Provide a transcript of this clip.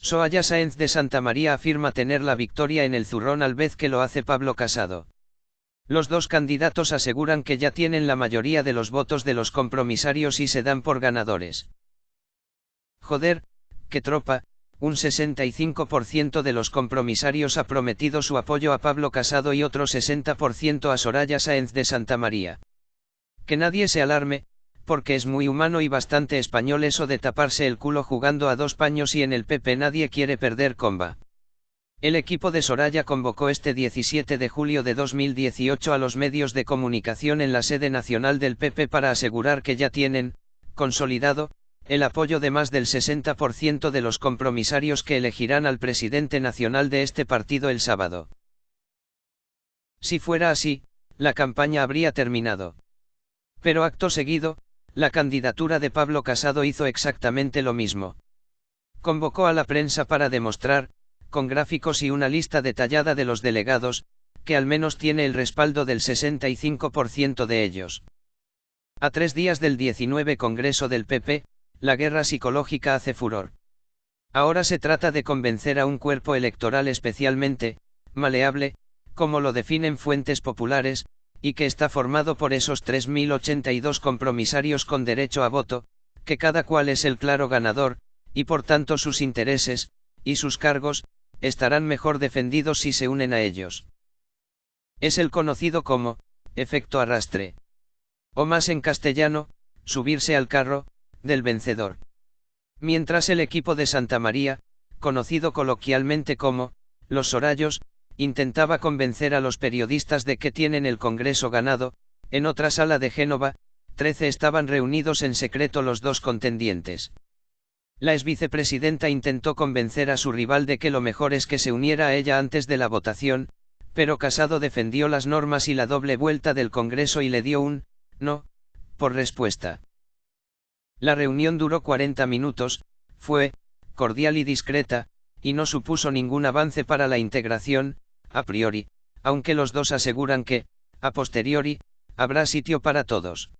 Soaya Sáenz de Santa María afirma tener la victoria en el zurrón al vez que lo hace Pablo Casado. Los dos candidatos aseguran que ya tienen la mayoría de los votos de los compromisarios y se dan por ganadores. Joder, qué tropa, un 65% de los compromisarios ha prometido su apoyo a Pablo Casado y otro 60% a Soraya Sáenz de Santa María. Que nadie se alarme, porque es muy humano y bastante español eso de taparse el culo jugando a dos paños y en el PP nadie quiere perder comba. El equipo de Soraya convocó este 17 de julio de 2018 a los medios de comunicación en la sede nacional del PP para asegurar que ya tienen, consolidado, el apoyo de más del 60% de los compromisarios que elegirán al presidente nacional de este partido el sábado. Si fuera así, la campaña habría terminado. Pero acto seguido, la candidatura de Pablo Casado hizo exactamente lo mismo. Convocó a la prensa para demostrar, con gráficos y una lista detallada de los delegados, que al menos tiene el respaldo del 65% de ellos. A tres días del 19 Congreso del PP, la guerra psicológica hace furor. Ahora se trata de convencer a un cuerpo electoral especialmente, maleable, como lo definen fuentes populares, y que está formado por esos 3.082 compromisarios con derecho a voto, que cada cual es el claro ganador, y por tanto sus intereses, y sus cargos, estarán mejor defendidos si se unen a ellos. Es el conocido como, efecto arrastre. O más en castellano, subirse al carro, del vencedor. Mientras el equipo de Santa María, conocido coloquialmente como, los Sorayos, intentaba convencer a los periodistas de que tienen el Congreso ganado, en otra sala de Génova, 13 estaban reunidos en secreto los dos contendientes. La ex vicepresidenta intentó convencer a su rival de que lo mejor es que se uniera a ella antes de la votación, pero Casado defendió las normas y la doble vuelta del Congreso y le dio un, no, por respuesta. La reunión duró 40 minutos, fue, cordial y discreta, y no supuso ningún avance para la integración, a priori, aunque los dos aseguran que, a posteriori, habrá sitio para todos.